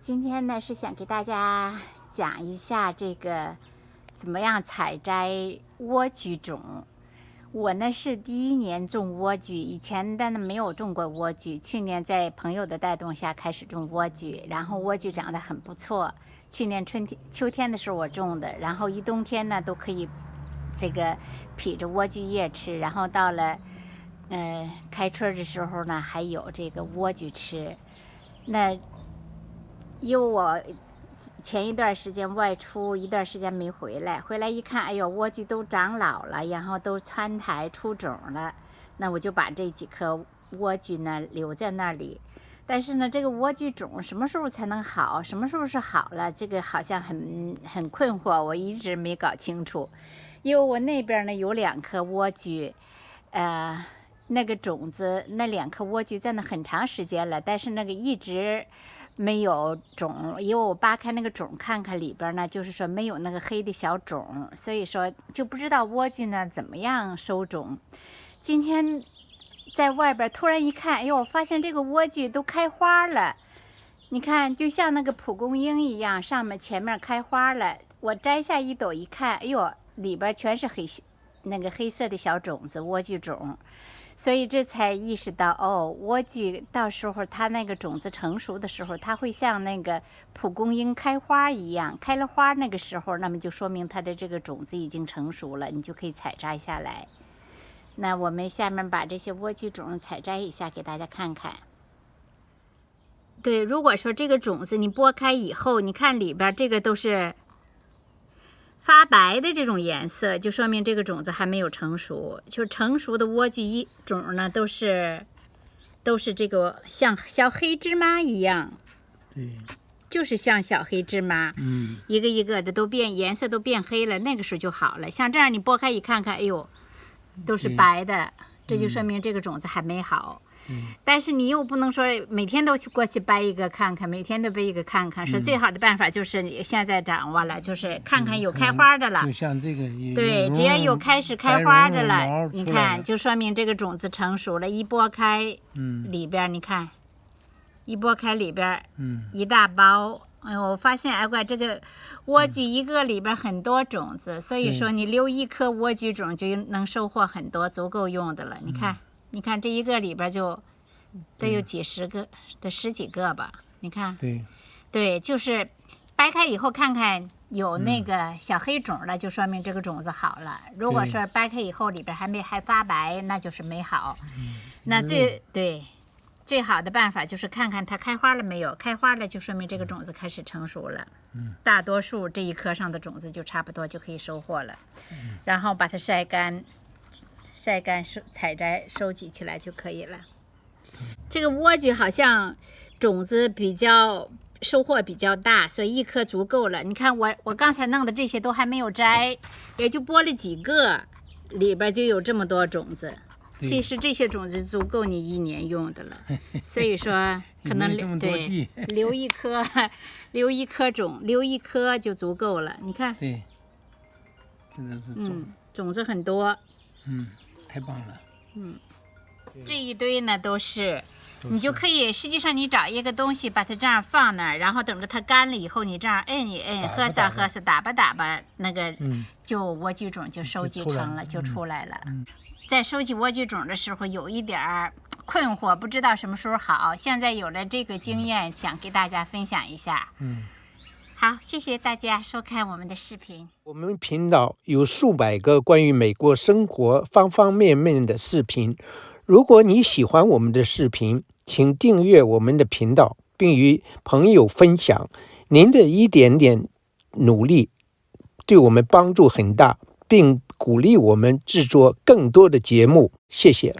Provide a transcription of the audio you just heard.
今天呢是想给大家讲一下这个怎么样采摘莴苣种。我呢是第一年种莴苣，以前的呢没有种过莴苣。去年在朋友的带动下开始种莴苣，然后莴苣长得很不错。去年春天、秋天的时候我种的，然后一冬天呢都可以这个劈着莴苣叶吃，然后到了嗯开春的时候呢还有这个莴苣吃。那因为我前一段时间外出一段时间没回来，回来一看，哎呦，莴苣都长老了，然后都穿台出种了。那我就把这几颗莴苣呢留在那里。但是呢，这个莴苣种什么时候才能好？什么时候是好了？这个好像很很困惑，我一直没搞清楚。因为我那边呢有两颗莴苣，呃，那个种子那两颗莴苣在那很长时间了，但是那个一直。没有种，因为我扒开那个种看看里边呢，就是说没有那个黑的小种，所以说就不知道莴苣呢怎么样收种。今天在外边突然一看，哎呦，我发现这个莴苣都开花了，你看就像那个蒲公英一样，上面前面开花了。我摘下一朵一看，哎呦，里边全是黑那个黑色的小种子，莴苣种。所以这才意识到，哦，莴苣到时候它那个种子成熟的时候，它会像那个蒲公英开花一样，开了花那个时候，那么就说明它的这个种子已经成熟了，你就可以采摘下来。那我们下面把这些莴苣种采摘一下，给大家看看。对，如果说这个种子你剥开以后，你看里边这个都是。发白的这种颜色，就说明这个种子还没有成熟。就成熟的莴苣一种呢，都是都是这个像小黑芝麻一样，对，就是像小黑芝麻，嗯，一个一个的都变颜色都变黑了，那个时候就好了。像这样你剥开一看看，哎呦，都是白的，这就说明这个种子还没好。但是你又不能说每天都去过去掰一个看看，每天都掰一个看看。说最好的办法就是你现在掌握了，就是看看有开花的了。就像这个，对，只要有开始开花的了，你看就说明这个种子成熟了。一剥开，嗯，里边你看，一剥开里边，嗯，一大包。哎呦，我发现哎乖，这个莴苣一个里边很多种子，所以说你留一颗莴苣种就能收获很多，足够用的了。你看。你看这一个里边就得有几十个，得十几个吧？你看，对，对，就是掰开以后看看有那个小黑种了，就说明这个种子好了。如果说掰开以后里边还没还发白，那就是没好。那最对最好的办法就是看看它开花了没有，开花了就说明这个种子开始成熟了。嗯，大多数这一颗上的种子就差不多就可以收获了。然后把它晒干。晒干收采摘收集起来就可以了。这个莴苣好像种子比较收获比较大，所以一颗足够了。你看我我刚才弄的这些都还没有摘，也就播了几个，里边就有这么多种子。其实这些种子足够你一年用的了。所以说可能对 留一颗留一颗种留一颗就足够了。你看，对，这都是种种子很多。嗯。太棒了，嗯，这一堆呢都是，你就可以，实际上你找一个东西把它这样放那儿，然后等着它干了以后，你这样摁一摁，喝撒喝撒，打吧。打吧，那个就莴苣种就收集成了，就出来了。在收集莴苣种的时候，有一点儿困惑，不知道什么时候好。现在有了这个经验，想给大家分享一下。嗯。好，谢谢大家收看我们的视频。我们频道有数百个关于美国生活方方面面的视频。如果你喜欢我们的视频，请订阅我们的频道，并与朋友分享。您的一点点努力对我们帮助很大，并鼓励我们制作更多的节目。谢谢。